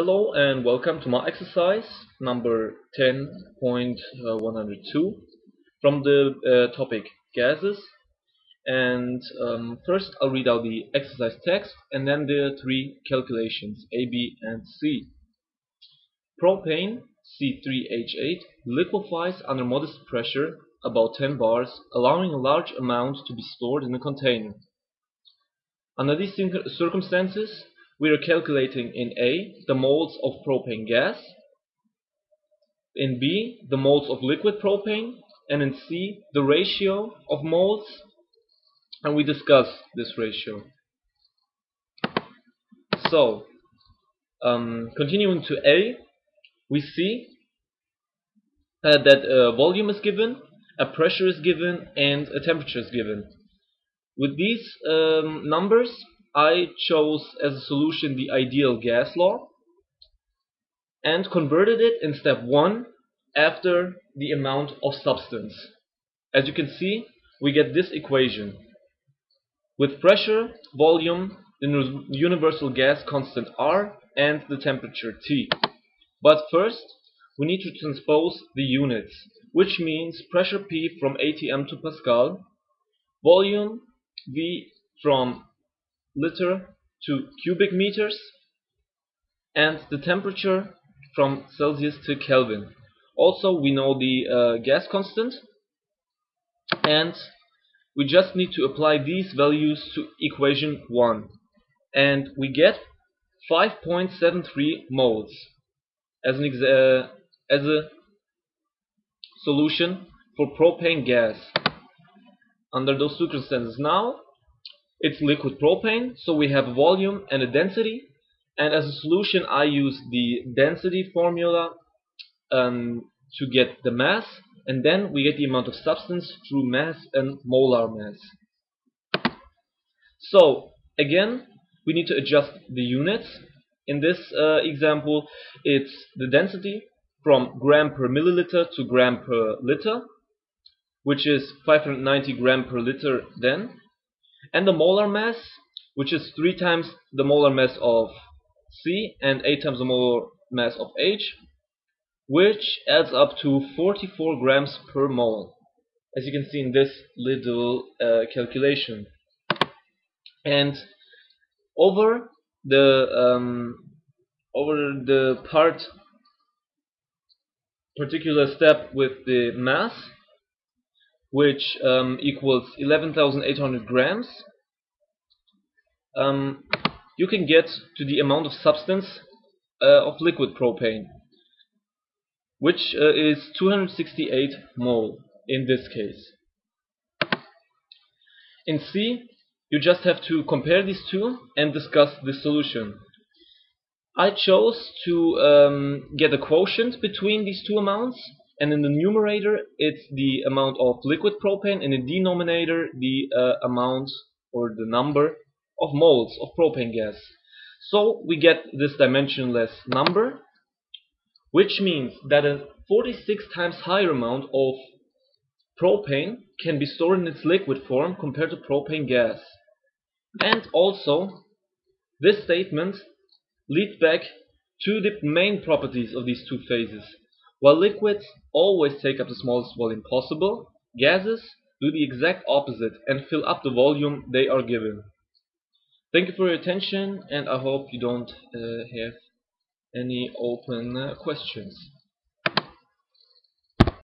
Hello and welcome to my exercise number 10.102 from the uh, topic gases and um, first I'll read out the exercise text and then the three calculations A, B and C. Propane C3H8 liquefies under modest pressure about 10 bars allowing a large amount to be stored in a container. Under these circumstances we are calculating in A the moles of propane gas, in B the moles of liquid propane, and in C the ratio of moles, and we discuss this ratio. So, um, continuing to A, we see uh, that a volume is given, a pressure is given, and a temperature is given. With these um, numbers, I chose as a solution the ideal gas law and converted it in step 1 after the amount of substance. As you can see, we get this equation. With pressure, volume, the universal gas constant R, and the temperature T. But first, we need to transpose the units, which means pressure P from atm to Pascal, volume V from liter to cubic meters and the temperature from Celsius to Kelvin. Also we know the uh, gas constant and we just need to apply these values to equation 1 and we get 5.73 moles as, an uh, as a solution for propane gas under those circumstances. Now it's liquid propane, so we have a volume and a density. And as a solution, I use the density formula um, to get the mass, and then we get the amount of substance through mass and molar mass. So, again, we need to adjust the units. In this uh, example, it's the density from gram per milliliter to gram per liter, which is 590 gram per liter then and the molar mass which is 3 times the molar mass of C and 8 times the molar mass of H which adds up to 44 grams per mole as you can see in this little uh, calculation. And over the um, over the part particular step with the mass which um, equals 11,800 grams, um, you can get to the amount of substance uh, of liquid propane, which uh, is 268 mole in this case. In C, you just have to compare these two and discuss the solution. I chose to um, get a quotient between these two amounts and in the numerator it's the amount of liquid propane. In the denominator the uh, amount or the number of moles of propane gas. So we get this dimensionless number which means that a 46 times higher amount of propane can be stored in its liquid form compared to propane gas. And also this statement leads back to the main properties of these two phases while liquids always take up the smallest volume possible, gases do the exact opposite and fill up the volume they are given. Thank you for your attention and I hope you don't uh, have any open uh, questions.